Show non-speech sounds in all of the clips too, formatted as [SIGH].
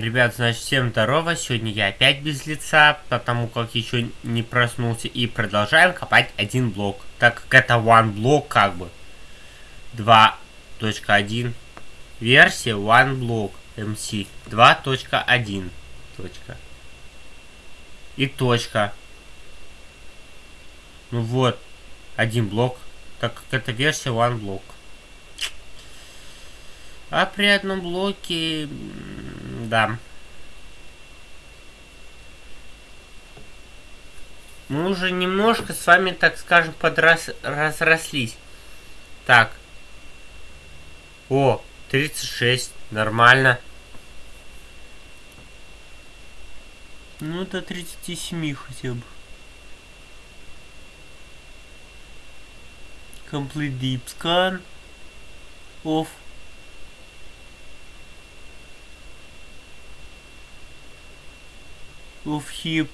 Ребят, значит, всем здорово. Сегодня я опять без лица, потому как еще не проснулся. И продолжаем копать один блок. Так как это one блок, как бы. 2.1. Версия one block MC 2.1. Точка. И точка. Ну вот. Один блок. Так как это версия one block. А при одном блоке да. Мы уже немножко с вами, так скажем, подрас... разрослись. Так. О, 36. Нормально. Ну, до 37 хотя бы. Complete deep scan. Off. Of hip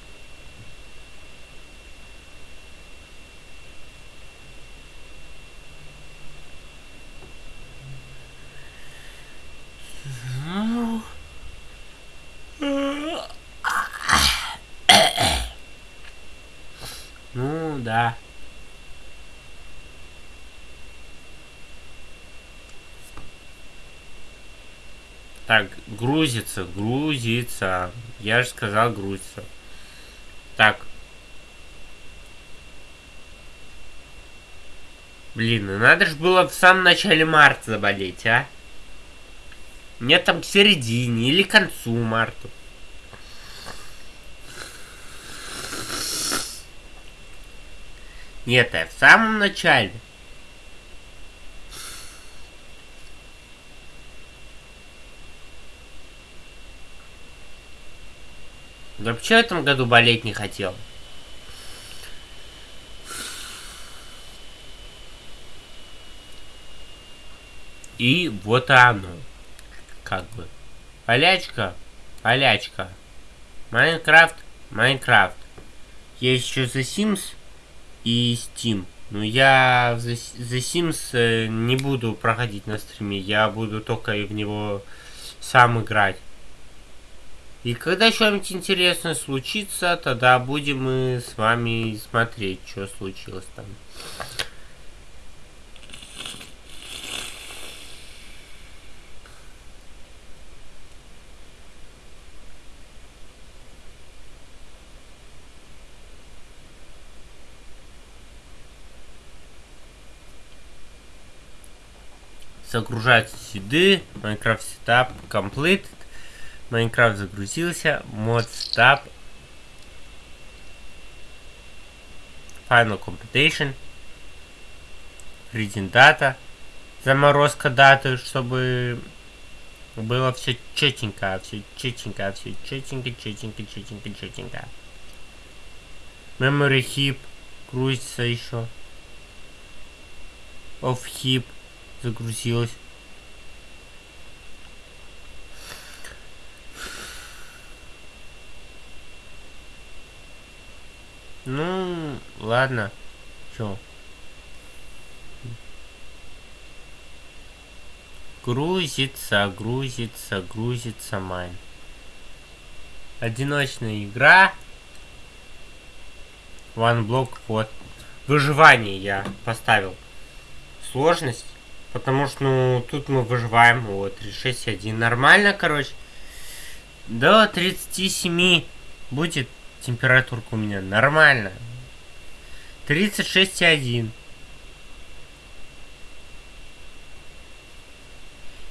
Так, грузится, грузится. Я же сказал грузится. Так. Блин, ну надо же было в самом начале марта заболеть, а? Нет, там к середине или к концу марта. Нет, я в самом начале. Вообще в этом году болеть не хотел. И вот оно. Как бы. Полячка, полячка. Майнкрафт, Майнкрафт. Есть еще The Sims и Steam. Но я The, The Sims э, не буду проходить на стриме. Я буду только в него сам играть. И когда что-нибудь интересное случится, тогда будем мы с вами смотреть, что случилось там. Загружаются сюда, Minecraft Setup Complete. Майнкрафт загрузился. Мод стаб. Final Computation. Reading Data. Заморозка даты, чтобы было все четенько, все четенько, все четенько, четенько, четенько, четенько. Memory Heap грузится еще. Off Heap загрузилась. Ну, ладно. Чё? Грузится, грузится, грузится майн. Одиночная игра. One block вот. Выживание я поставил. Сложность. Потому что, ну, тут мы выживаем. Вот, 36.1. Нормально, короче. До 37 будет температурка у меня нормально. 36,1.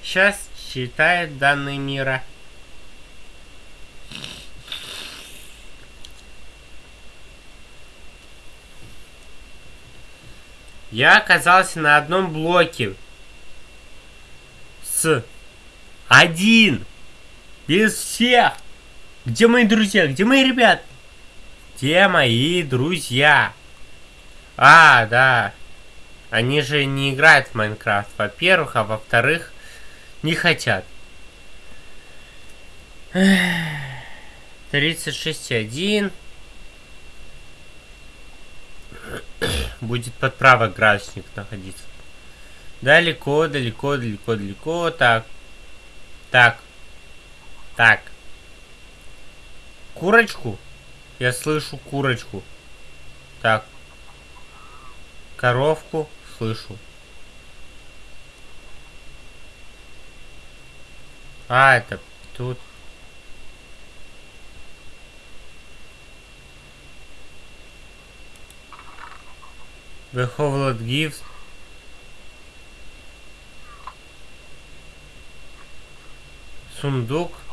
Сейчас считает данные мира. Я оказался на одном блоке. С один. Без всех. Где мои друзья? Где мои ребята? Где мои друзья? А, да. Они же не играют в Майнкрафт, во-первых, а во-вторых, не хотят. 36.1 Будет под правый градусник находиться. Далеко, далеко, далеко, далеко. Так. Так. Так. Курочку? Я слышу курочку. Так. Коровку слышу. А, это тут. The Howlett gives сундук.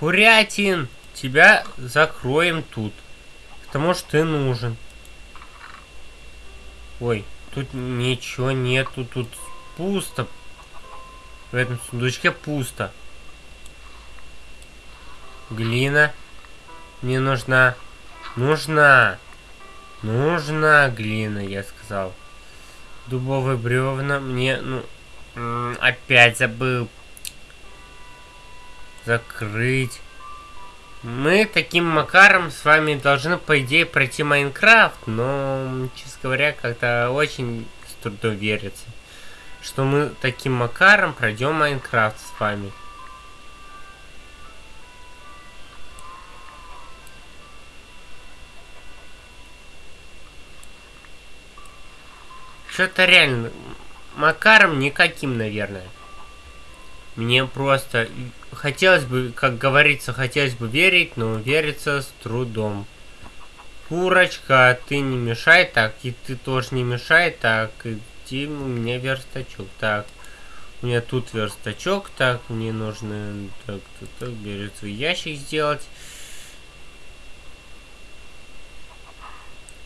Курятин, тебя закроем тут. Потому что ты нужен. Ой, тут ничего нету, тут пусто. В этом сундучке пусто. Глина не нужна. Нужна. Нужна глина, я сказал. Дубовые бревна мне, ну, опять забыл закрыть. Мы таким макаром с вами должны, по идее, пройти Майнкрафт, но, честно говоря, как-то очень с трудом верится, что мы таким макаром пройдем Майнкрафт с вами. Что-то реально макаром никаким, наверное. Мне просто хотелось бы, как говорится, хотелось бы верить, но верится с трудом. Курочка, ты не мешай так, и ты тоже не мешай так, иди у меня верстачок. Так, у меня тут верстачок, так, мне нужно, так, так, так, берется ящик сделать.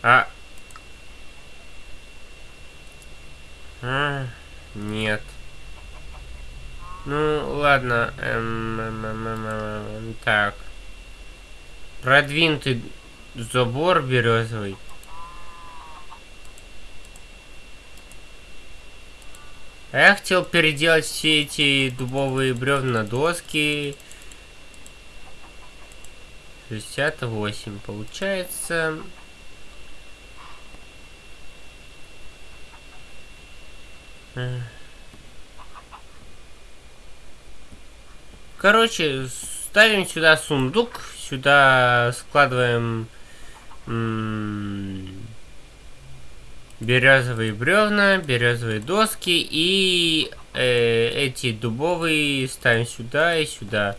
А, А, нет. Ну, ладно. Эм, эм, эм, так. Продвинутый забор березовый. А я хотел переделать все эти дубовые бревна на доски. 68 получается. Короче, ставим сюда сундук, сюда складываем березовые бревна, березовые доски и э, эти дубовые ставим сюда и сюда.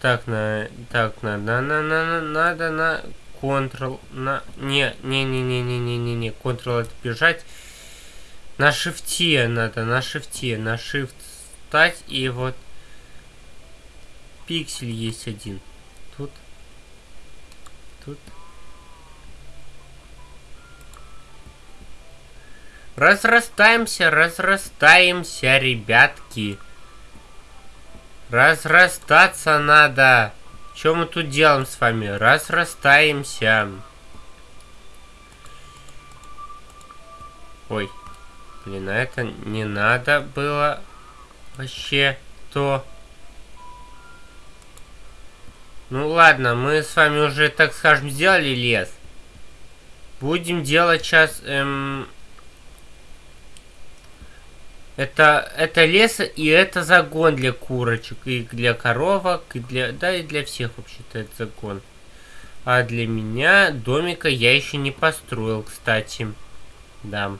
Так, на, так, на, на, на, на, на, надо на Ctrl, на, не, не, не, не, не, не, не, не, Ctrl это бежать. На шифте надо, на шифте, на shift стать и вот пиксель есть один. Тут. Тут. Разрастаемся, разрастаемся, ребятки. Разрастаться надо. Что мы тут делаем с вами? Разрастаемся. Ой. Блин, а это не надо было вообще то. Ну ладно, мы с вами уже, так скажем, сделали лес. Будем делать сейчас... Эм... Это, это лес и это загон для курочек, и для коровок, и для... Да, и для всех вообще-то это загон. А для меня домика я еще не построил, кстати. Да.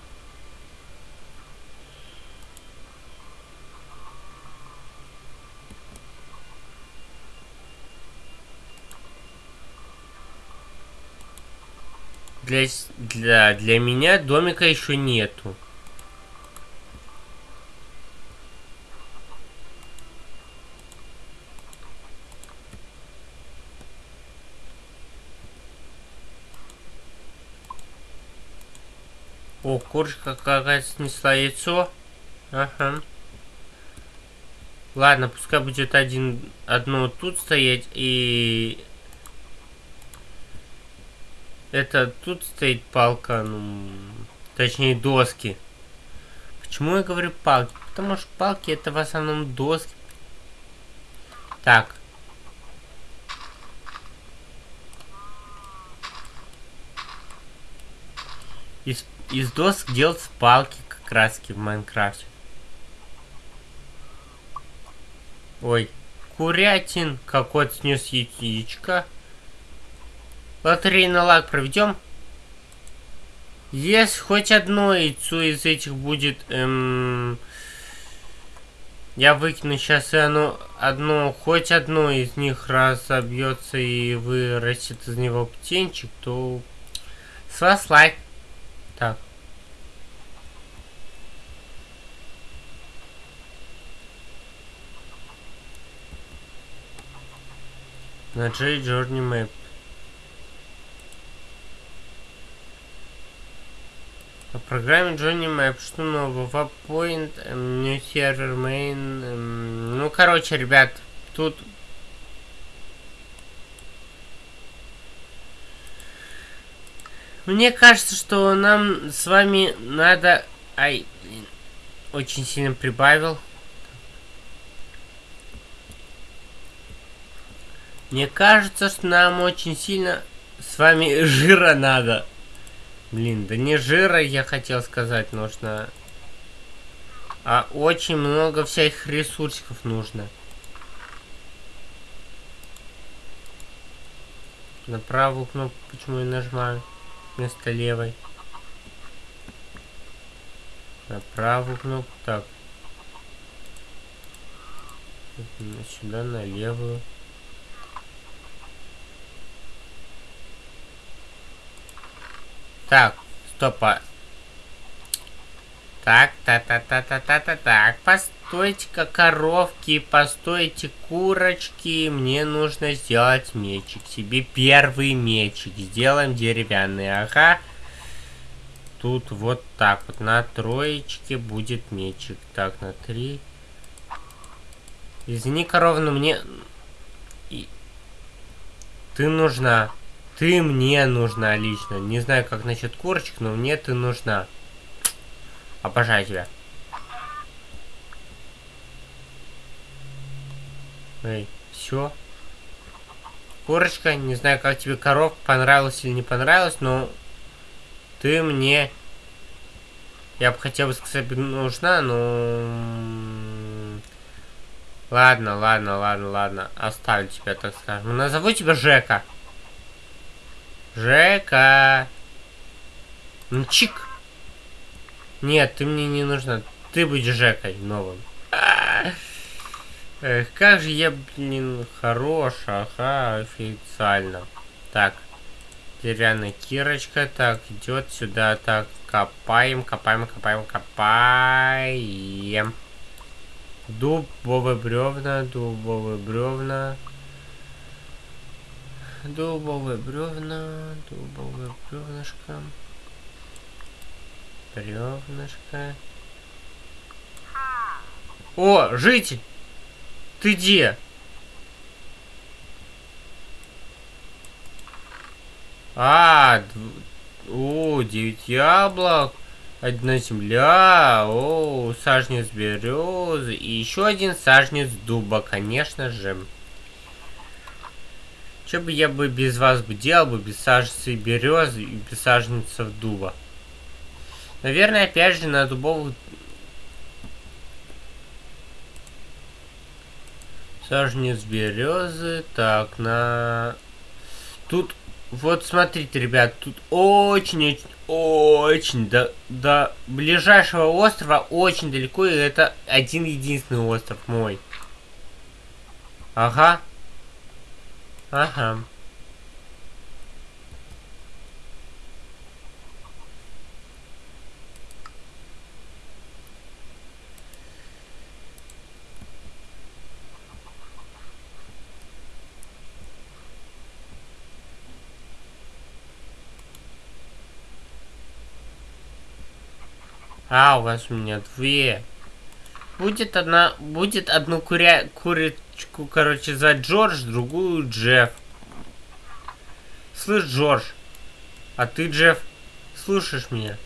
Для, для, для меня домика еще нету. О, курочка какая-то снесла яйцо. Ага. Ладно, пускай будет один, одно тут стоять и это тут стоит палка, ну, точнее доски. Почему я говорю палки? Потому что палки это в основном доски. Так. Из, из досок делать палки как раз в Майнкрафте. Ой, курятин. Как кот снес яичко. Лотерейный лак проведем. Если хоть одно яйцо из этих будет... Эм, я выкину сейчас и оно, одно, хоть одно из них разобьется и вырастет из него птенчик, то с вас лайк. Так. На J Journey Map. По программе Johnny Map, что нового? Webpoint, эм, New Server Main. Эм, ну, короче, ребят, тут... Мне кажется, что нам с вами надо... Ай, очень сильно прибавил. Мне кажется, что нам очень сильно с вами [LAUGHS] жира надо. Блин, да не жира, я хотел сказать, нужно... А очень много всяких ресурсов нужно. На правую кнопку почему я нажимаю вместо левой? На правую кнопку, так. Сюда на левую. Так, стопа. Так, та-та-та-та-та-та, так, постойте-ка, коровки, постойте, курочки, мне нужно сделать мечик, себе первый мечик, сделаем деревянный, ага. Тут вот так вот, на троечке будет мечик, так, на три. Извини, корова, но мне... И... Ты нужна. Ты мне нужна лично. Не знаю, как насчет курочек, но мне ты нужна. Обожаю тебя. Эй, все. Курочка, не знаю, как тебе коров понравилось или не понравилось, но ты мне... Я бы хотел бы сказать, нужна, но... Ладно, ладно, ладно, ладно. Оставлю тебя, так скажем. Назову тебя Жека. Жека. Ну, чик. Нет, ты мне не нужна. Ты будешь Жекой новым. Эх, как же я, блин, хорош, ага, официально. Так, деревянная кирочка, так, идет сюда, так, копаем, копаем, копаем, копаем. Дубовые бревна, дубовые бревна. Дубовые бревна, дубовые бревнышко. Бревнышко. О, житель! Ты где? А, о, девять яблок. Одна земля, о, сажнец березы и еще один сажнец дуба, конечно же. Что бы я бы без вас бы делал бы, без саженцы березы и без саженцев дуба? Наверное, опять же, на дубовых... Саженец березы. Так, на... Тут, вот смотрите, ребят, тут очень-очень, очень до, до ближайшего острова очень далеко, и это один единственный остров мой. Ага. Ага. А, у вас у меня две. Будет одна, будет одну куря, кури, девочку, короче, за Джордж, другую Джефф. Слышь, Джордж, а ты, Джефф, слушаешь меня?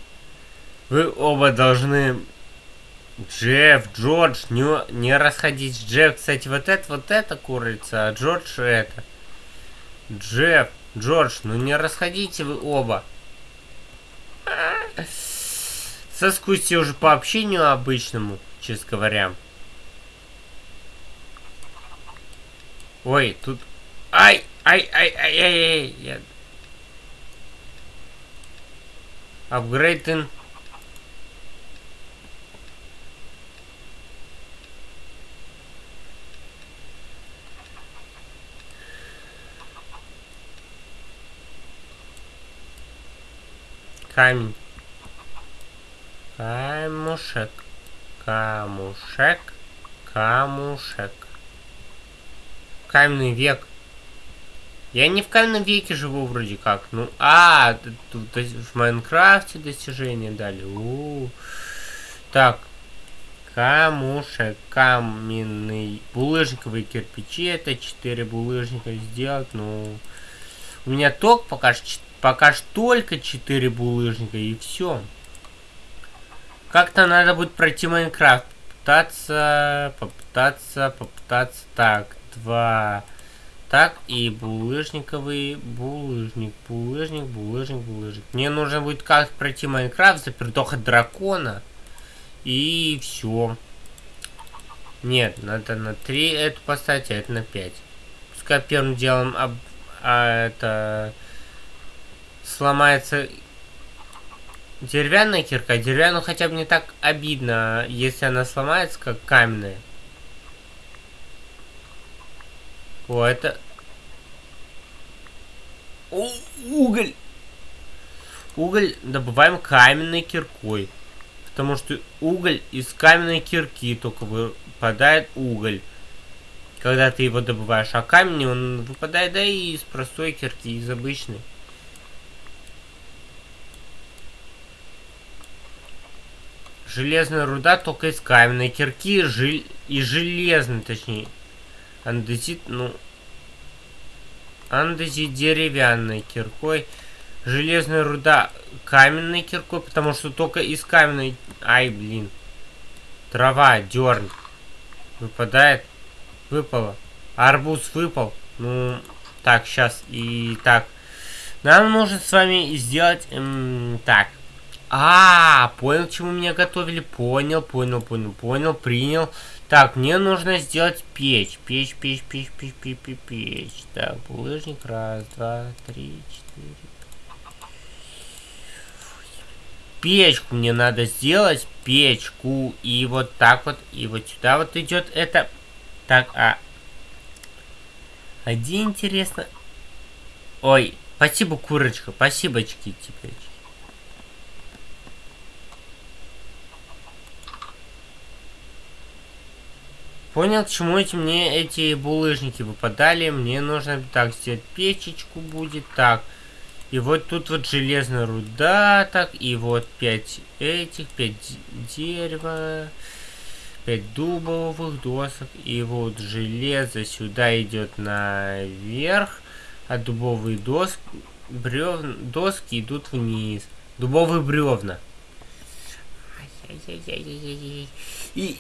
Вы оба должны... Джефф, Джордж, не, не расходись. Джефф, кстати, вот это, вот это курица, а Джордж это. Джефф, Джордж, ну не расходите вы оба. Соскучьте уже по общению обычному, честно говоря. Ой, тут... Ай! Ай, ай, ай, ай, ай! Я... Апгрейден. Камень. Камушек. Камушек. Камушек. Каменный век. Я не в каменном веке живу вроде как. Ну, а, тут в Майнкрафте достижения дали. У -у -у. Так. Камушек, каменный, булыжниковые кирпичи. Это 4 булыжника сделать. Ну, у меня ток пока Пока что только 4 булыжника и все. Как-то надо будет пройти Майнкрафт. Попытаться, попытаться, попытаться. Так, два. Так, и булыжниковый булыжник, булыжник, булыжник, булыжник. Мне нужно будет как пройти Майнкрафт, запердоха дракона. И все. Нет, надо на 3 это поставить, а это на 5. Пускай первым делом об, а, это сломается деревянная кирка. Деревянную хотя бы не так обидно, если она сломается, как каменная. О, это... О, уголь! Уголь добываем каменной киркой. Потому что уголь из каменной кирки только выпадает уголь. Когда ты его добываешь. А камень он выпадает, да и из простой кирки, из обычной. Железная руда только из каменной кирки жел... и железной, точнее. Андезит, ну... Андезит деревянной киркой. Железная руда каменной киркой, потому что только из каменной... Ай, блин. Трава, дерн. Выпадает. Выпало. Арбуз выпал. Ну, так, сейчас. И так. Нам нужно с вами сделать... Эм, так. А, понял, чему меня готовили. Понял, понял, понял, понял, принял. Так, мне нужно сделать печь. Печь, печь, печь, печь, печь, печь, печь. Так, булыжник. Раз, два, три, четыре. Печку мне надо сделать. Печку. И вот так вот. И вот сюда вот идет это. Так, а... Один интересно. Ой, спасибо, курочка. Спасибо, чки теперь. Понял, к чему эти мне эти булыжники выпадали. Мне нужно так сделать печечку будет. Так. И вот тут вот железная руда. Так. И вот 5 этих. 5 дерева. 5 дубовых досок. И вот железо сюда идет наверх. А дубовые доски, бревна, доски идут вниз. Дубовые бревна. И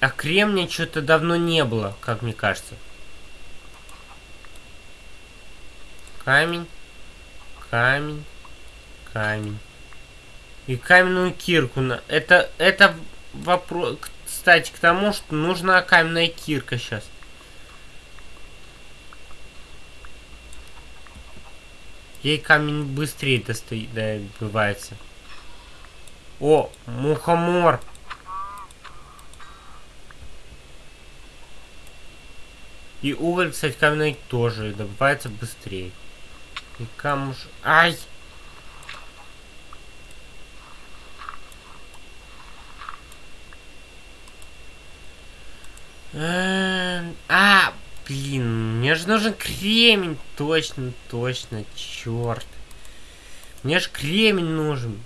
а кремния что-то давно не было, как мне кажется. Камень. Камень. Камень. И каменную кирку. Это, это вопрос, кстати, к тому, что нужна каменная кирка сейчас. Ей камень быстрее достает, добывается. О, мухомор. И уголь, кстати, каменный тоже добывается быстрее. И камуш... Ай! Эм, а, блин, мне же нужен кремень. Точно, точно, черт. Мне же кремень нужен.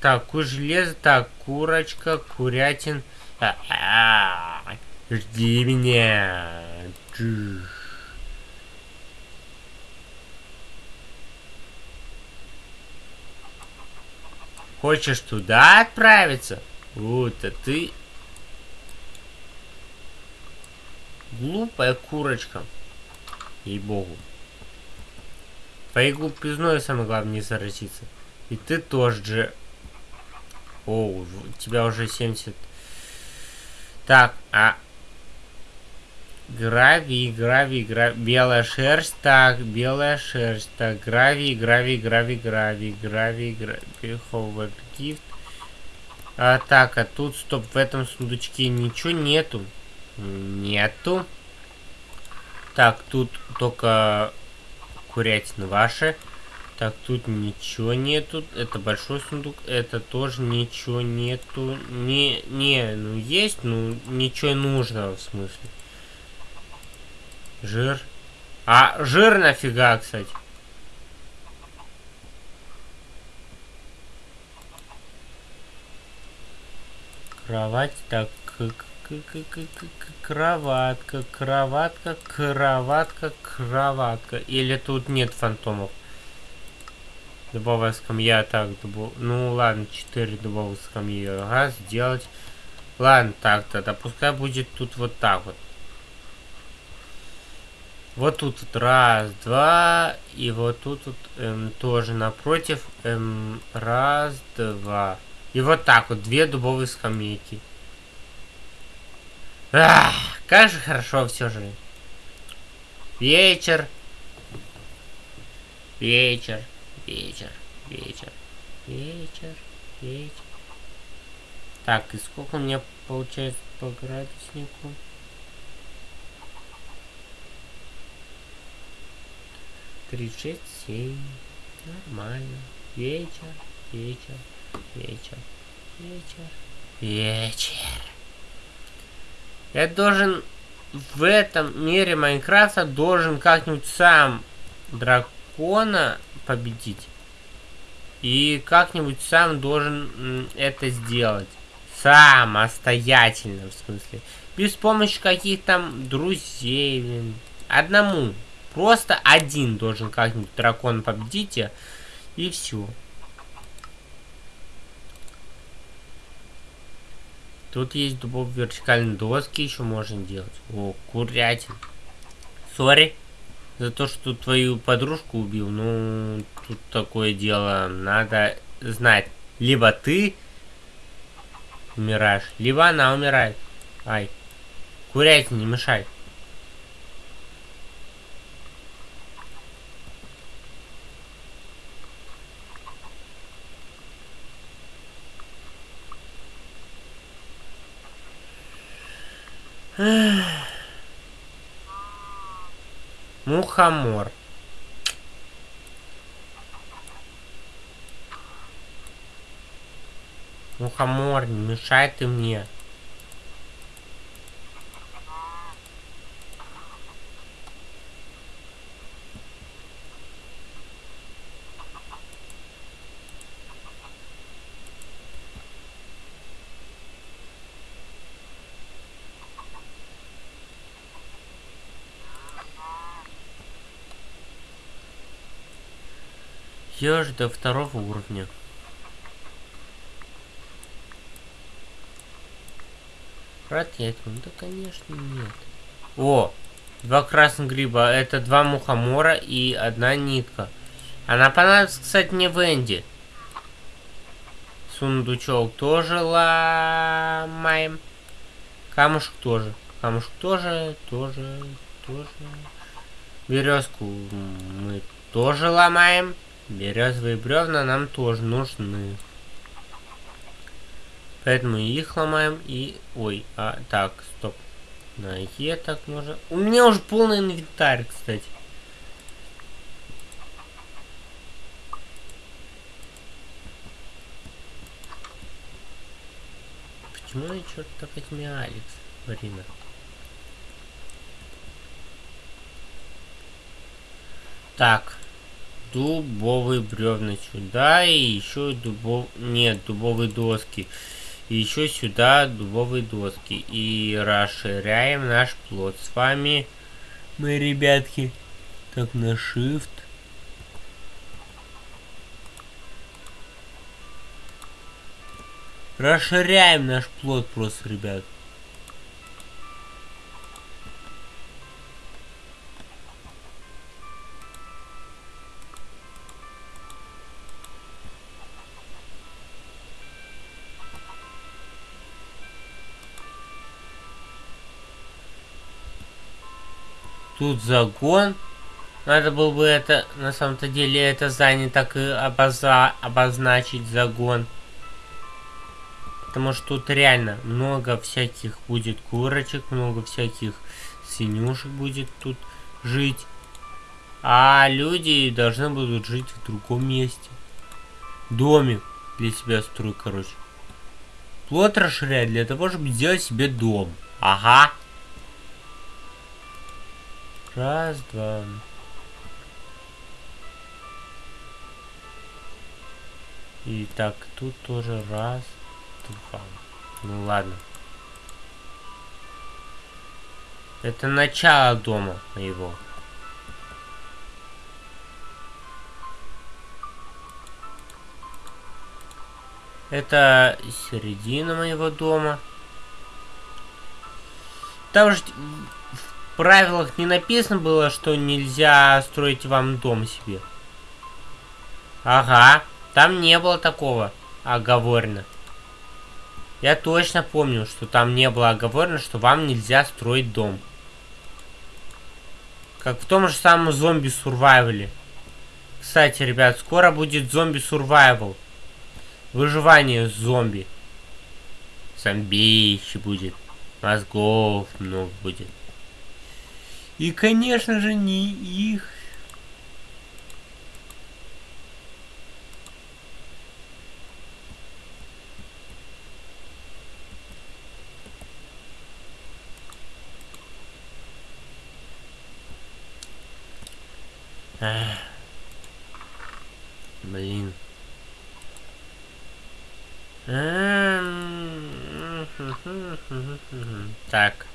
Так, ку железо, так, курочка, курятин. А -а -а. Жди меня. Хочешь туда отправиться? Вот, а ты... Глупая курочка. Ей-богу. Твоей глупизной самое главное не заразиться. И ты тоже же... О, у тебя уже 70... Так, а Гравий, гравий, гравий. Белая шерсть, так, белая шерсть, так, гравий, гравий, гравий, гравий, гравий, гравий, ховер, гифт. А, так, а тут, стоп, в этом сундучке ничего нету. Нету. Так, тут только курятина ваша. Так, тут ничего нету. Это большой сундук. Это тоже ничего нету. Не, не, ну есть, ну ничего нужного в смысле. Жир. А, жир нафига, кстати? Кровать, так, кроватка, кроватка, кроватка, кроватка. Или тут нет фантомов? Дубовая скамья, так, дубов... ну ладно, 4 дубовых скамьи, ага, сделать. Ладно, так, тогда пускай будет тут вот так вот. Вот тут вот раз, два, и вот тут вот эм, тоже напротив, эм, раз, два. И вот так вот, две дубовые скамейки. Ах, как же хорошо все же. Вечер. Вечер. Вечер, вечер, вечер, вечер. Так, и сколько у меня получается по градуснику? Тридцать шесть, семь. Нормально. Вечер, вечер, вечер, вечер, вечер. Я должен в этом мире Майнкрафта должен как-нибудь сам дракона победить. И как-нибудь сам должен это сделать. Самостоятельно, в смысле. Без помощи каких-то друзей. Одному. Просто один должен как-нибудь дракона победить. И все. Тут есть дубовые вертикальные доски, еще можно делать. О, курятин. Сори за то, что твою подружку убил, ну, тут такое дело, надо знать. Либо ты умираешь, либо она умирает. Ай, курять не мешай. Мухомор. Мухомор, не мешай ты мне. Еж до второго уровня. Ракет, ну да конечно нет. О, два красных гриба. Это два мухомора и одна нитка. Она понадобится, кстати, мне в Энди. Сундучок тоже ломаем. Камушек тоже. Камушек тоже, тоже, тоже. Березку мы тоже ломаем. Березовые бревна нам тоже нужны. Поэтому их ломаем и... Ой, а, так, стоп. На Е так можно... У меня уже полный инвентарь, кстати. Почему я черт так этими Алекс, Марина? Так, дубовые бревна сюда и еще дубов... Нет, дубовые доски. И еще сюда дубовые доски. И расширяем наш плод. С вами мы, ребятки. Так, на shift. Расширяем наш плод просто, ребят. Тут загон. Надо было бы это, на самом-то деле, это здание так и обоза обозначить загон. Потому что тут реально много всяких будет курочек, много всяких свинюшек будет тут жить. А люди должны будут жить в другом месте. Домик для себя строй, короче. Плод расширять для того, чтобы сделать себе дом. Ага. Раз, два. И так, тут тоже раз, два. Ну ладно. Это начало дома моего. Это середина моего дома. Там же в правилах не написано было, что нельзя строить вам дом себе. Ага. Там не было такого оговорено. Я точно помню, что там не было оговорено, что вам нельзя строить дом. Как в том же самом зомби сурвайвале. Кстати, ребят, скоро будет зомби сурвайвал. Выживание зомби. Зомбище будет. Мозгов много будет. И, конечно же, не их Блин. [LAUGHS] Так.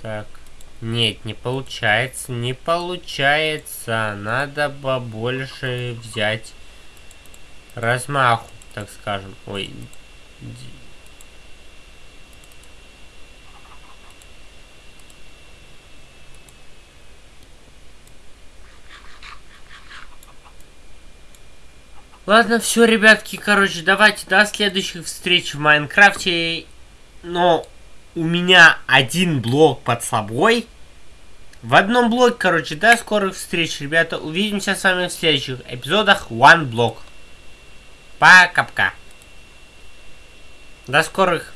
Так. Нет, не получается, не получается. Надо побольше взять размаху, так скажем. Ой. Ладно, все, ребятки, короче, давайте до следующих встреч в Майнкрафте. Но у меня один блок под собой. В одном блоке, короче, до скорых встреч, ребята. Увидимся с вами в следующих эпизодах One Block. Пока-пока. До скорых